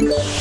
Huh.